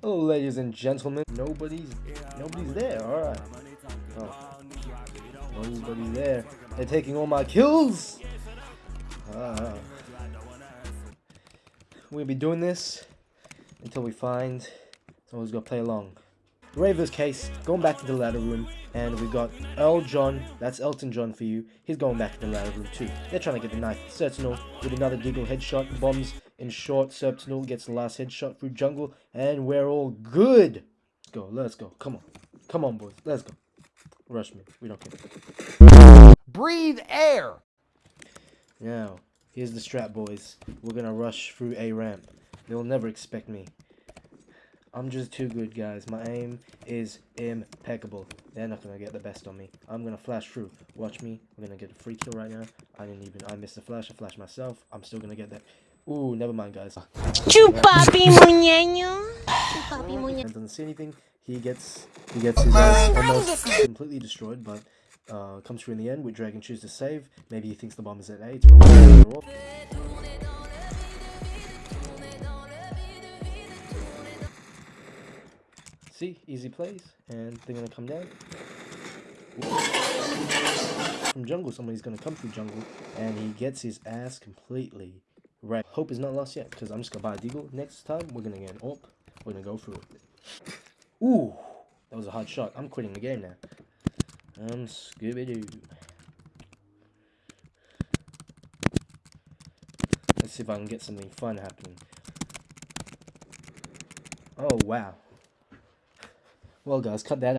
Hello, ladies and gentlemen. Nobody's nobody's there. All right. Oh. Nobody there. They're taking all my kills. Ah. We'll be doing this until we find someone who's gonna play along. Raver's case, going back to the ladder room, and we got Earl John, that's Elton John for you, he's going back to the ladder room too. They're trying to get the knife. Sentinel with another Deagle headshot, bombs in short, Sentinel gets the last headshot through jungle, and we're all good! Let's go, let's go, come on. Come on boys, let's go. Rush me, we don't care. Breathe air! Now, here's the strap boys. We're gonna rush through A ramp. They'll never expect me. I'm just too good, guys. My aim is impeccable. They're not gonna get the best on me. I'm gonna flash through. Watch me. I'm gonna get a free kill right now. I didn't even. I missed the flash. I flashed myself. I'm still gonna get that. Ooh, never mind, guys. Chupapi muñeño. Chupapi muñeño. Doesn't see anything. He gets. He gets his ass almost completely destroyed, but. Uh, comes through in the end with Dragon choose to save. Maybe he thinks the bomb is at A. See, easy plays, and they're gonna come down. From jungle, somebody's gonna come through jungle, and he gets his ass completely right. Hope is not lost yet, because I'm just gonna buy a deagle. Next time, we're gonna get an AWP. We're gonna go through it. Ooh, that was a hard shot. I'm quitting the game now. I'm Scooby-Doo. Let's see if I can get something fun happening. Oh, wow. Well, guys, cut that